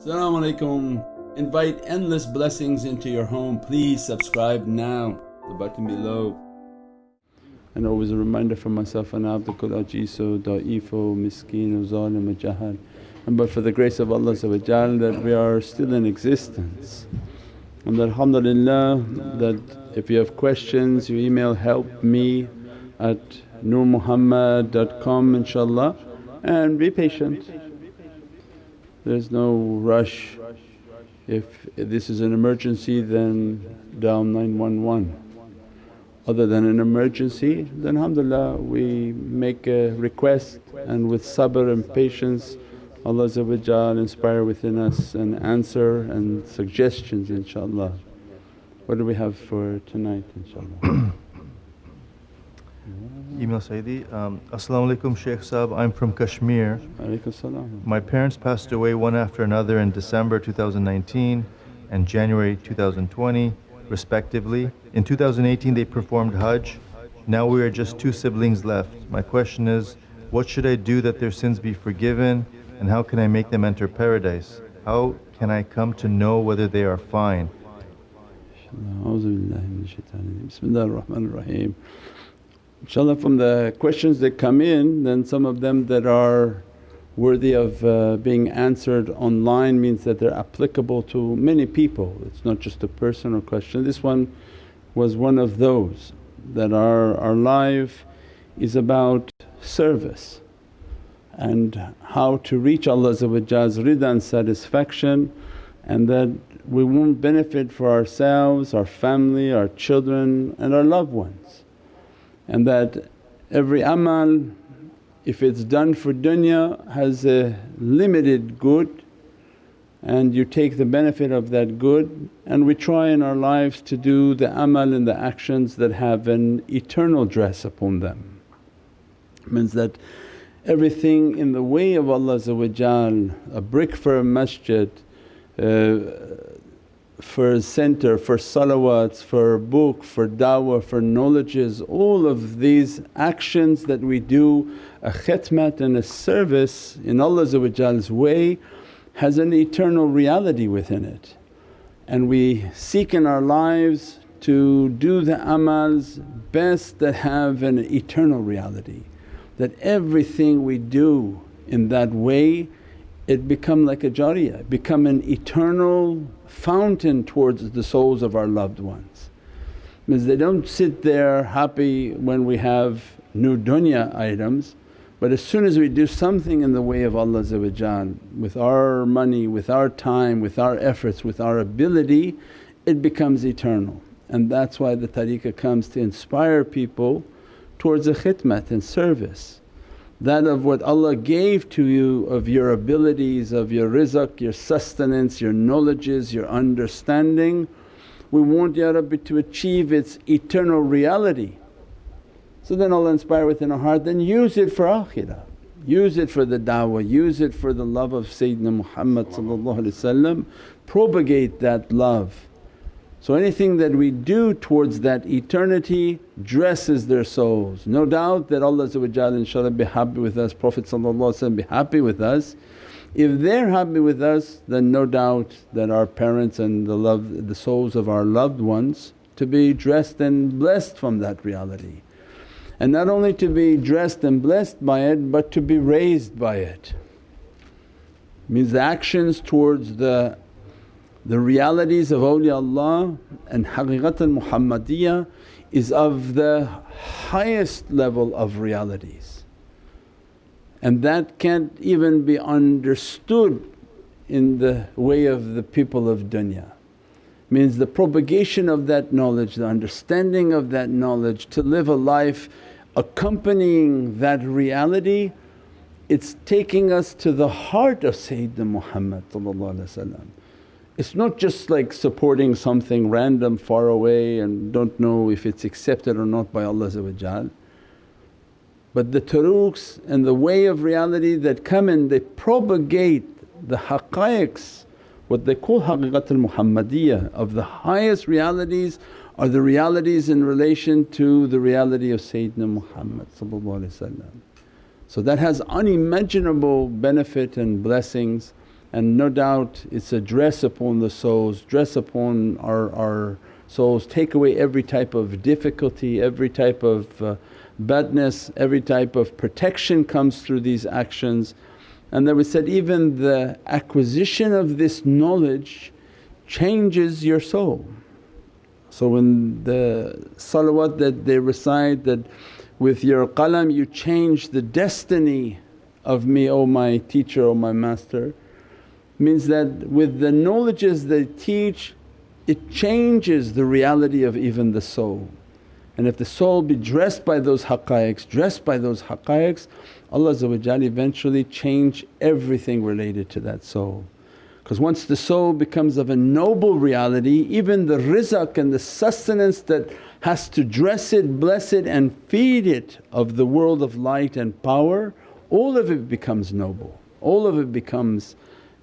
Assalamu alaikum. Invite endless blessings into your home. Please subscribe now, the button below. And always a reminder for myself, ana abdukul ajizu da'ifo miskeen zalim jahal. And but for the grace of Allah that we are still in existence. And that alhamdulillah that if you have questions you email help me at nurmuhammad.com inshaAllah and be patient. There's no rush. If this is an emergency then dial 911. Other than an emergency then alhamdulillah we make a request and with sabr and patience Allah inspire within us an answer and suggestions inshaAllah. What do we have for tonight inshaAllah? Email Sayyidi. Um, As-salamu alaykum Shaykh Sahab, I'm from Kashmir. My parents passed away one after another in December 2019 and January 2020 respectively. In 2018 they performed Hajj. Now we are just two siblings left. My question is, what should I do that their sins be forgiven and how can I make them enter paradise? How can I come to know whether they are fine? InshaAllah from the questions that come in then some of them that are worthy of uh, being answered online means that they're applicable to many people, it's not just a personal question. This one was one of those that our, our life is about service and how to reach Allah's rida and satisfaction and that we won't benefit for ourselves, our family, our children and our loved ones. And that every amal if it's done for dunya has a limited good and you take the benefit of that good and we try in our lives to do the amal and the actions that have an eternal dress upon them. Means that everything in the way of Allah a brick for a masjid, uh, for a center, for salawats, for book, for da'wah, for knowledges, all of these actions that we do, a khidmat and a service in Allah's way has an eternal reality within it. And we seek in our lives to do the amals best that have an eternal reality that everything we do in that way it become like a jariyah, become an eternal fountain towards the souls of our loved ones. Means they don't sit there happy when we have new dunya items but as soon as we do something in the way of Allah with our money, with our time, with our efforts, with our ability it becomes eternal. And that's why the tariqah comes to inspire people towards a khidmat and service. That of what Allah gave to you of your abilities, of your rizq, your sustenance, your knowledges, your understanding, we want Ya Rabbi to achieve its eternal reality. So then Allah inspire within our heart, then use it for akhirah, use it for the da'wah, use it for the love of Sayyidina Muhammad propagate that love so anything that we do towards that eternity dresses their souls. No doubt that Allah inshaAllah be happy with us, Prophet be happy with us. If they're happy with us then no doubt that our parents and the love the souls of our loved ones to be dressed and blessed from that reality. And not only to be dressed and blessed by it but to be raised by it. Means the actions towards the the realities of awliyaullah and haqiqat al-Muhammadiyya is of the highest level of realities and that can't even be understood in the way of the people of dunya. Means the propagation of that knowledge, the understanding of that knowledge to live a life accompanying that reality it's taking us to the heart of Sayyidina Muhammad it's not just like supporting something random far away and don't know if it's accepted or not by Allah but the turuqs and the way of reality that come in they propagate the haqqaiqs what they call haqiqatul Muhammadiyya. Of the highest realities are the realities in relation to the reality of Sayyidina Muhammad So that has unimaginable benefit and blessings and no doubt it's a dress upon the souls, dress upon our, our souls, take away every type of difficulty, every type of uh, badness, every type of protection comes through these actions. And then we said even the acquisition of this knowledge changes your soul. So when the salawat that they recite that, with your qalam you change the destiny of me, O my teacher, O my master means that with the knowledges they teach it changes the reality of even the soul. And if the soul be dressed by those haqqaiqs, dressed by those haqqaiqs Allah eventually change everything related to that soul. Because once the soul becomes of a noble reality even the rizq and the sustenance that has to dress it, bless it and feed it of the world of light and power all of it becomes noble, all of it becomes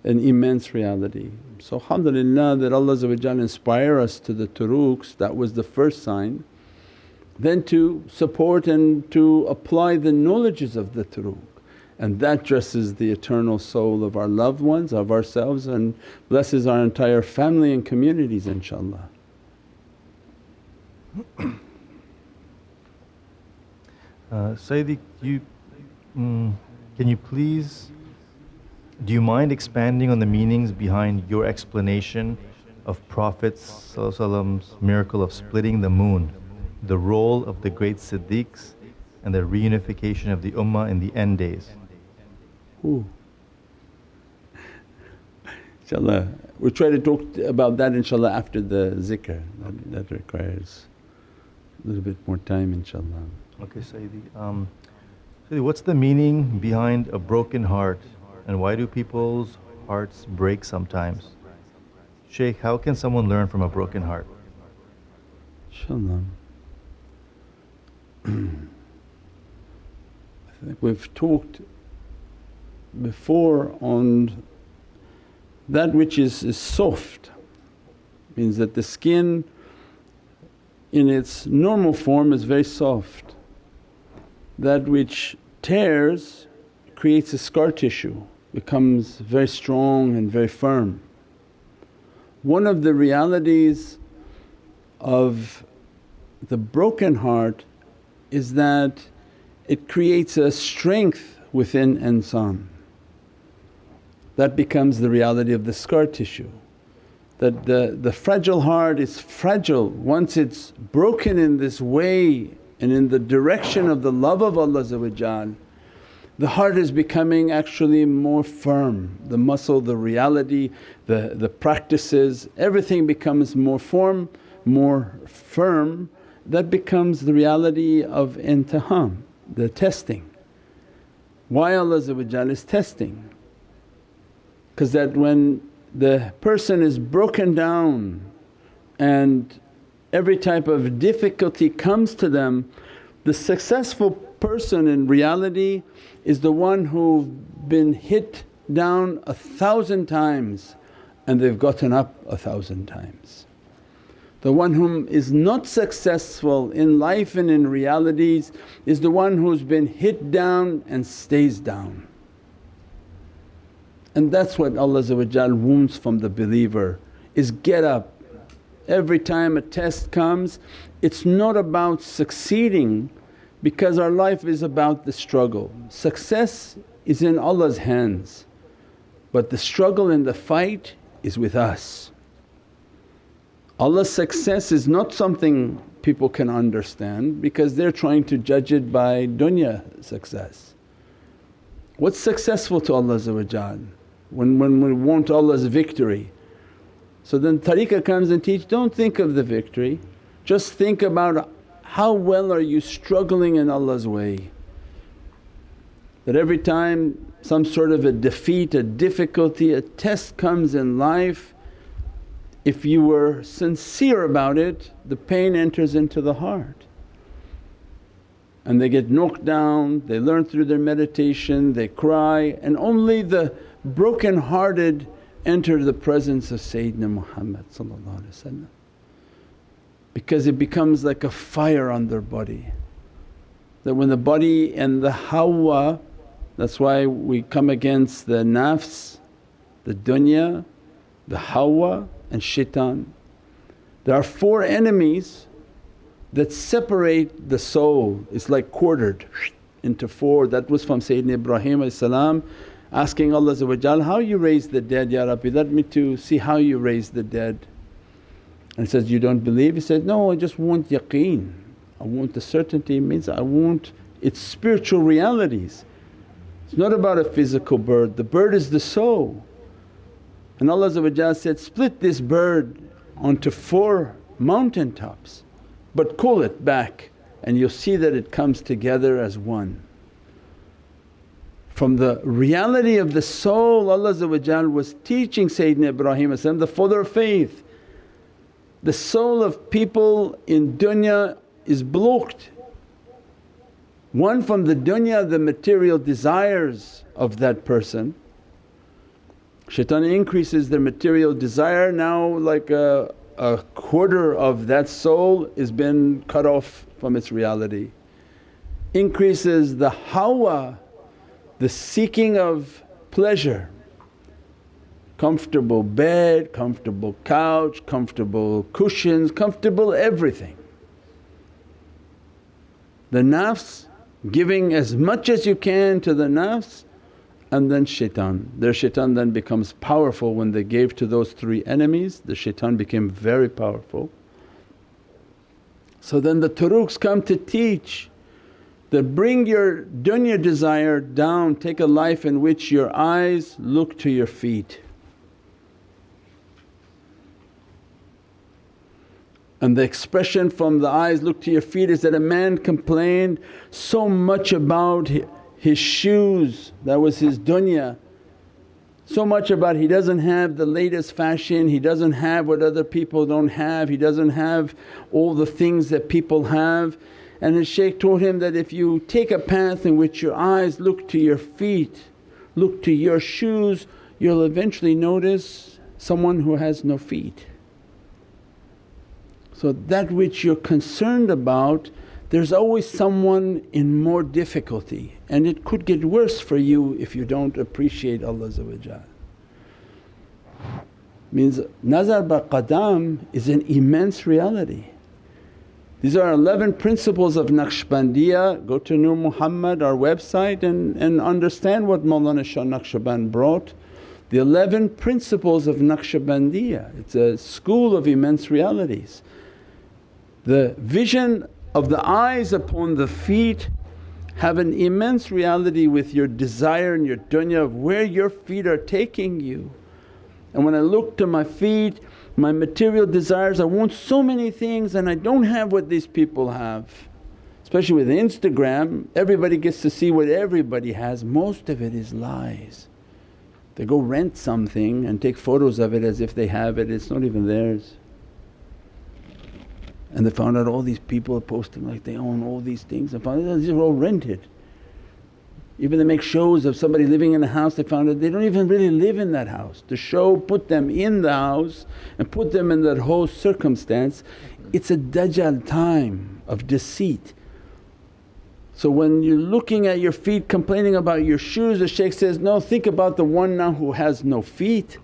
an immense reality. So alhamdulillah that Allah inspire us to the turuqs that was the first sign. Then to support and to apply the knowledges of the turuq and that dresses the eternal soul of our loved ones, of ourselves and blesses our entire family and communities inshaAllah. Uh, Sayyidi, you, mm, can you please do you mind expanding on the meanings behind your explanation of Prophet's miracle of splitting the moon, the role of the great Siddiqs and the reunification of the Ummah in the end days? Ooh. Inshallah, we'll try to talk about that inshallah after the zikr, that, that requires a little bit more time inshallah. Okay Sayyidi. Um, Sayyidi, what's the meaning behind a broken heart and why do people's hearts break sometimes? Shaykh, how can someone learn from a broken heart? Inshallah. I think we've talked before on that which is, is soft means that the skin in its normal form is very soft. That which tears creates a scar tissue becomes very strong and very firm. One of the realities of the broken heart is that it creates a strength within insan. That becomes the reality of the scar tissue. That the, the fragile heart is fragile once it's broken in this way and in the direction of the love of Allah the heart is becoming actually more firm, the muscle, the reality, the, the practices, everything becomes more firm, more firm. That becomes the reality of imtihan, the testing. Why Allah is testing? Because that when the person is broken down and every type of difficulty comes to them, the successful person in reality is the one who've been hit down a thousand times and they've gotten up a thousand times. The one whom is not successful in life and in realities is the one who's been hit down and stays down. And that's what Allah wounds from the believer is get up. Every time a test comes it's not about succeeding because our life is about the struggle. Success is in Allah's hands but the struggle and the fight is with us. Allah's success is not something people can understand because they're trying to judge it by dunya success. What's successful to Allah when, when we want Allah's victory? So then tariqah comes and teach, don't think of the victory, just think about how well are you struggling in Allah's way? That every time some sort of a defeat, a difficulty, a test comes in life, if you were sincere about it the pain enters into the heart. And they get knocked down, they learn through their meditation, they cry and only the broken hearted enter the presence of Sayyidina Muhammad because it becomes like a fire on their body. That when the body and the hawa, that's why we come against the nafs, the dunya, the hawa and shaitan. There are four enemies that separate the soul, it's like quartered into four. That was from Sayyidina Ibrahim asking Allah how you raise the dead Ya Rabbi let me to see how you raise the dead. And says, you don't believe? He says, no I just want yaqeen, I want the certainty it means I want its spiritual realities. It's not about a physical bird, the bird is the soul. And Allah said, split this bird onto four mountain tops but cool it back and you'll see that it comes together as one. From the reality of the soul Allah was teaching Sayyidina Ibrahim the father of faith. The soul of people in dunya is blocked. One from the dunya the material desires of that person. Shaitan increases their material desire now like a, a quarter of that soul is been cut off from its reality. Increases the hawa the seeking of pleasure comfortable bed, comfortable couch, comfortable cushions, comfortable everything. The nafs giving as much as you can to the nafs and then shaitan. Their shaitan then becomes powerful when they gave to those three enemies, the shaitan became very powerful. So then the turuqs come to teach that bring your dunya desire down, take a life in which your eyes look to your feet. And the expression from the eyes look to your feet is that a man complained so much about his shoes, that was his dunya. So much about he doesn't have the latest fashion, he doesn't have what other people don't have, he doesn't have all the things that people have. And the shaykh told him that if you take a path in which your eyes look to your feet, look to your shoes, you'll eventually notice someone who has no feet. So that which you're concerned about there's always someone in more difficulty and it could get worse for you if you don't appreciate Allah Means nazar ba qadam is an immense reality. These are 11 principles of Naqshbandiya. Go to Nur Muhammad, our website, and, and understand what Mawlana Shah Naqshband brought. The 11 principles of Naqshbandiya, it's a school of immense realities. The vision of the eyes upon the feet have an immense reality with your desire and your dunya of where your feet are taking you. And when I look to my feet my material desires, I want so many things and I don't have what these people have. Especially with Instagram, everybody gets to see what everybody has, most of it is lies. They go rent something and take photos of it as if they have it, it's not even theirs. And they found out all these people are posting like they own all these things and found out these are all rented. Even they make shows of somebody living in a house, they found out they don't even really live in that house. The show put them in the house and put them in that whole circumstance. It's a dajjal time of deceit. So when you're looking at your feet complaining about your shoes the shaykh says, no think about the one now who has no feet.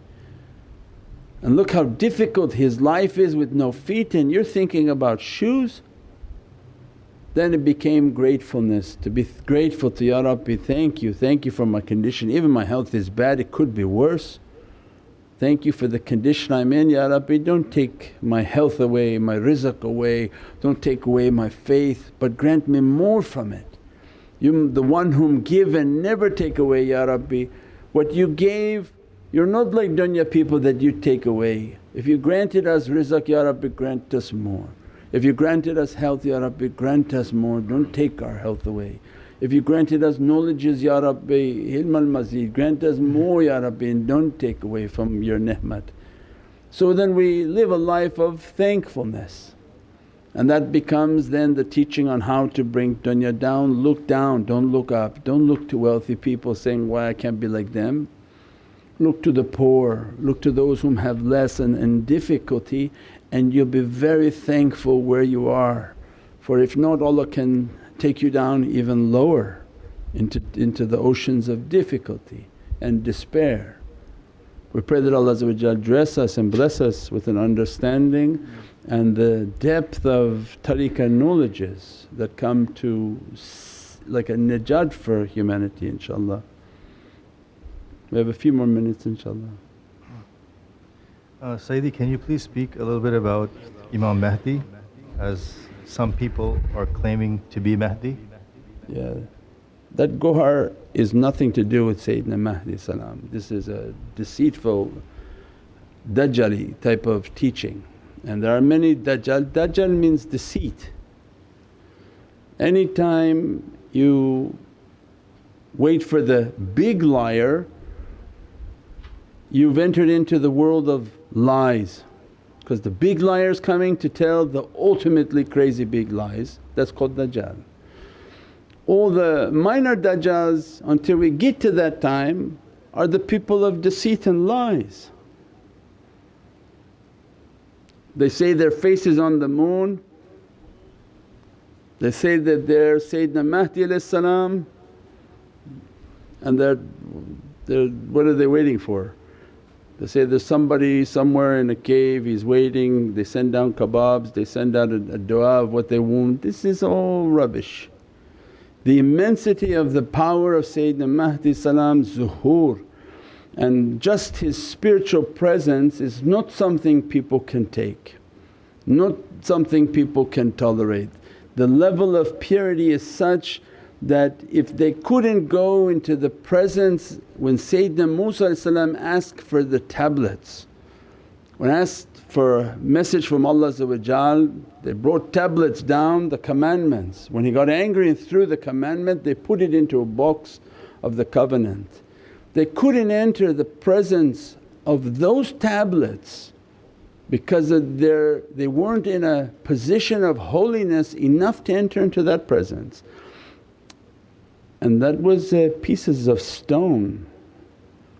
And look how difficult his life is with no feet and you're thinking about shoes. Then it became gratefulness to be grateful to, Ya Rabbi thank you, thank you for my condition. Even my health is bad, it could be worse. Thank you for the condition I'm in, Ya Rabbi. Don't take my health away, my rizq away, don't take away my faith but grant me more from it. You the one whom give and never take away Ya Rabbi. What you gave you're not like dunya people that you take away. If you granted us rizq Ya Rabbi grant us more. If you granted us health Ya Rabbi grant us more, don't take our health away. If you granted us knowledges Ya Rabbi, ilm al-mazid, grant us mm-hmm. more Ya Rabbi and don't take away from your ni'mat. So then we live a life of thankfulness and that becomes then the teaching on how to bring dunya down, look down, don't look up, don't look to wealthy people saying, why I can't be like them. Look to the poor, look to those whom have less and, and difficulty and you'll be very thankful where you are. For if not Allah can take you down even lower into, into the oceans of difficulty and despair. We pray that Allah dress us and bless us with an understanding and the depth of tariqah knowledges that come to like a najat for humanity inshaAllah. We have a few more minutes inshaAllah. Uh, Sayyidi, can you please speak a little bit about Imam Mahdi as some people are claiming to be Mahdi? Yeah. That Gohar is nothing to do with Sayyidina Mahdi salam. This is a deceitful Dajjali type of teaching and there are many Dajjal. Dajjal means deceit. Anytime you wait for the big liar you've entered into the world of lies because the big liar is coming to tell the ultimately crazy big lies that's called Dajjal all the minor dajjals until we get to that time are the people of deceit and lies. They say their face is on the moon, they say that they're Sayyidina Mahdi salam and they're, they're what are they waiting for? They say there's somebody somewhere in a cave, he's waiting, they send down kebabs, they send out a, a dua of what they want. This is all rubbish. The immensity of the power of Sayyidina Mahdi zuhur and just his spiritual presence is not something people can take, not something people can tolerate. The level of purity is such that if they couldn't go into the presence when Sayyidina Musa asked for the tablets, when asked for a message from Allah they brought tablets down the commandments. When he got angry and threw the commandment they put it into a box of the covenant. They couldn't enter the presence of those tablets because of their, they weren't in a position of holiness enough to enter into that presence. And that was uh, pieces of stone.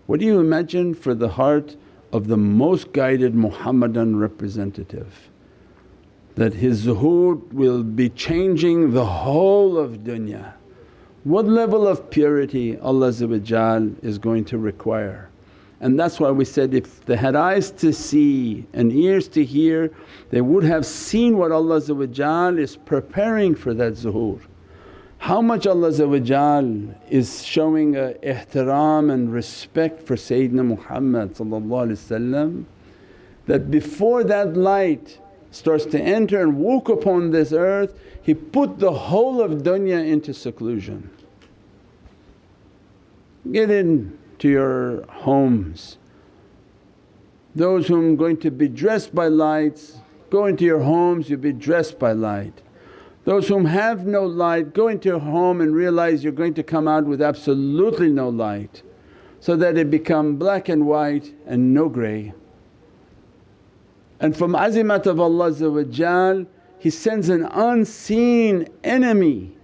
What do you imagine for the heart of the most guided Muhammadan representative that his zuhur will be changing the whole of dunya. What level of purity Allah is going to require. And that's why we said if they had eyes to see and ears to hear they would have seen what Allah is preparing for that zuhur. How much Allah is showing a ihtiram and respect for Sayyidina Muhammad that before that light starts to enter and walk upon this earth he put the whole of dunya into seclusion. Get into your homes, those whom are going to be dressed by lights, go into your homes you'll be dressed by light. Those whom have no light go into your home and realize you're going to come out with absolutely no light so that it become black and white and no grey. And from azimat of Allah He sends an unseen enemy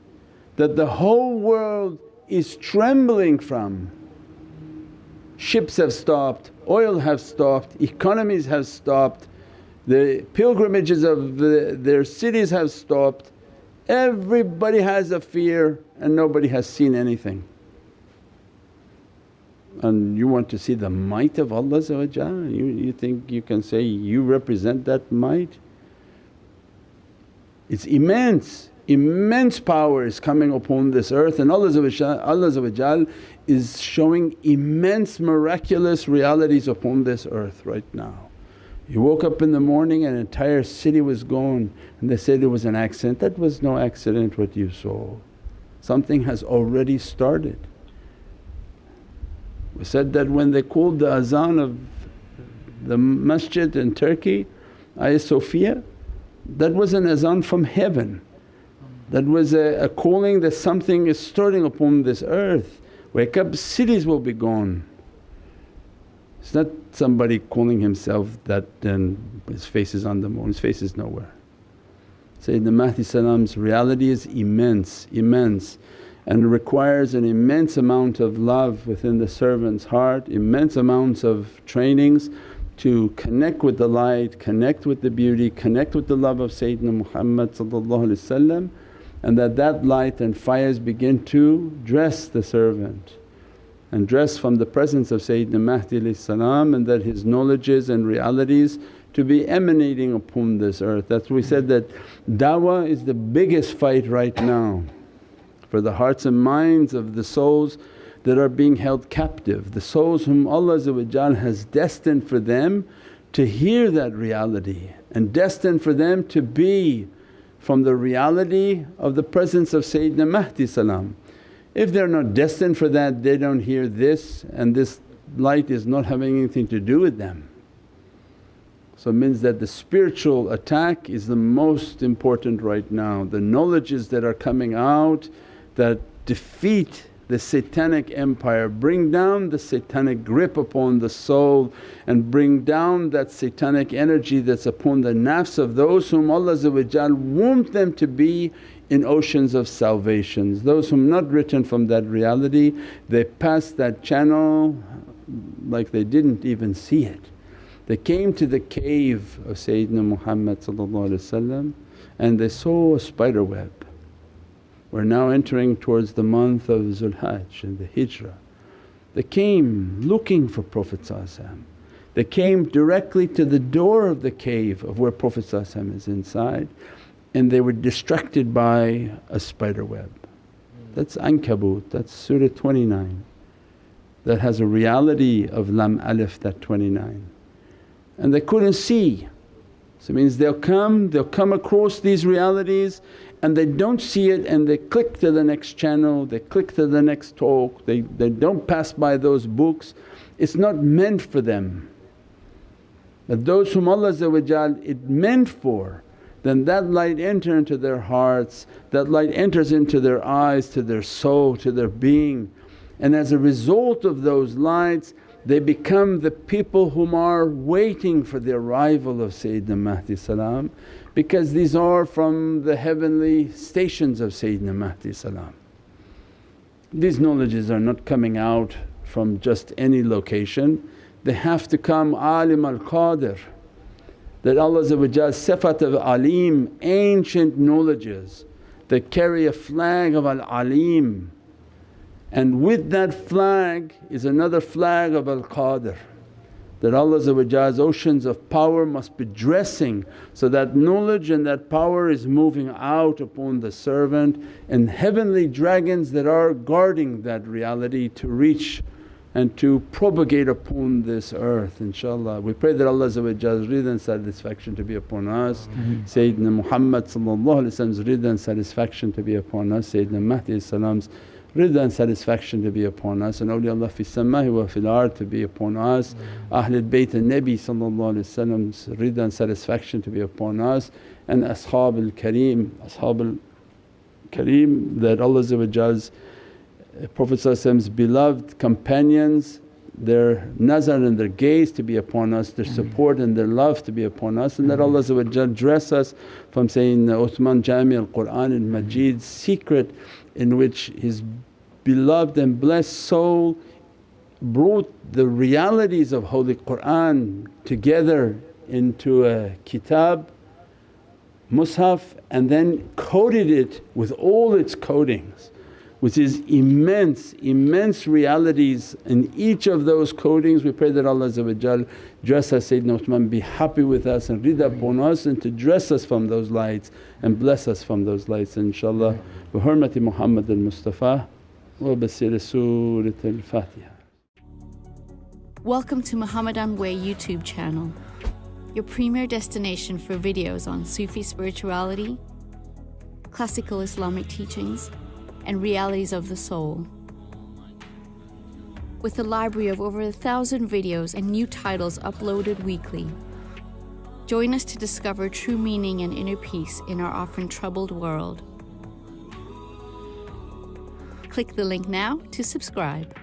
that the whole world is trembling from. Ships have stopped, oil have stopped, economies have stopped, the pilgrimages of the, their cities have stopped Everybody has a fear and nobody has seen anything. And you want to see the might of Allah you, you think you can say you represent that might? It's immense, immense power is coming upon this earth and Allah, Allah is showing immense miraculous realities upon this earth right now. You woke up in the morning and an entire city was gone and they said it was an accident. That was no accident what you saw, something has already started. We said that when they called the azan of the masjid in Turkey, Hagia Sophia, that was an azan from heaven. That was a, a calling that something is starting upon this earth. Wake up, cities will be gone. It's not somebody calling himself that and his face is on the moon, his face is nowhere. Sayyidina Mahdi reality is immense, immense and requires an immense amount of love within the servant's heart, immense amounts of trainings to connect with the light, connect with the beauty, connect with the love of Sayyidina Muhammad and that that light and fires begin to dress the servant and dress from the presence of Sayyidina Mahdi and that his knowledges and realities to be emanating upon this earth. That's we said that da'wah is the biggest fight right now for the hearts and minds of the souls that are being held captive, the souls whom Allah has destined for them to hear that reality and destined for them to be from the reality of the presence of Sayyidina Mahdi salam. If they're not destined for that they don't hear this and this light is not having anything to do with them. So it means that the spiritual attack is the most important right now. The knowledges that are coming out that defeat the satanic empire, bring down the satanic grip upon the soul and bring down that satanic energy that's upon the nafs of those whom Allah want them to be in oceans of salvations. Those whom not written from that reality they pass that channel like they didn't even see it. They came to the cave of Sayyidina Muhammad and they saw a spider web we're now entering towards the month of Zulhajj and the Hijrah. They came looking for Prophet They came directly to the door of the cave of where Prophet is inside and they were distracted by a spider web. Hmm. That's Ankabut, that's Surah 29 that has a reality of Lam Alif that 29 and they couldn't see. So it means they'll come, they'll come across these realities and they don't see it and they click to the next channel, they click to the next talk, they, they don't pass by those books. It's not meant for them. But those whom Allah it meant for then that light enter into their hearts, that light enters into their eyes, to their soul, to their being. And as a result of those lights they become the people whom are waiting for the arrival of Sayyidina Mahdi salam because these are from the heavenly stations of Sayyidina Mahdi salam. These knowledges are not coming out from just any location, they have to come alim al-qadir that Allah sifat of alim, ancient knowledges that carry a flag of al-alim. And with that flag is another flag of al-Qadir that Allah's oceans of power must be dressing so that knowledge and that power is moving out upon the servant and heavenly dragons that are guarding that reality to reach and to propagate upon this earth inshaAllah. We pray that Allah's ridha and satisfaction to be upon us. Sayyidina Muhammad's ridha and satisfaction to be upon us, Sayyidina Mahdi's salam's Rida and satisfaction to be upon us. And awliyaullah fi sama'i wa fil ard to be upon us, Ahlul Bayt and Nabi Wasallam's rida and satisfaction to be upon us. And Ashab al Kareem, Ashab al Kareem that Allah's Prophet's beloved companions their nazar and their gaze to be upon us, their support and their love to be upon us and that Allah dress us from saying Uthman Jami al-Qur'an al-Majid's secret in which his beloved and blessed soul brought the realities of Holy Qur'an together into a kitab, mushaf and then coded it with all its codings which is immense, immense realities in each of those codings. We pray that Allah dress us Sayyidina Uthman, be happy with us and rida upon us and to dress us from those lights and bless us from those lights inshaAllah. Bi hurmati Muhammad al-Mustafa wa basir Surat al-Fatiha. Welcome to Muhammadan Way YouTube channel, your premier destination for videos on Sufi spirituality, classical Islamic teachings and realities of the soul. With a library of over a thousand videos and new titles uploaded weekly. Join us to discover true meaning and inner peace in our often troubled world. Click the link now to subscribe.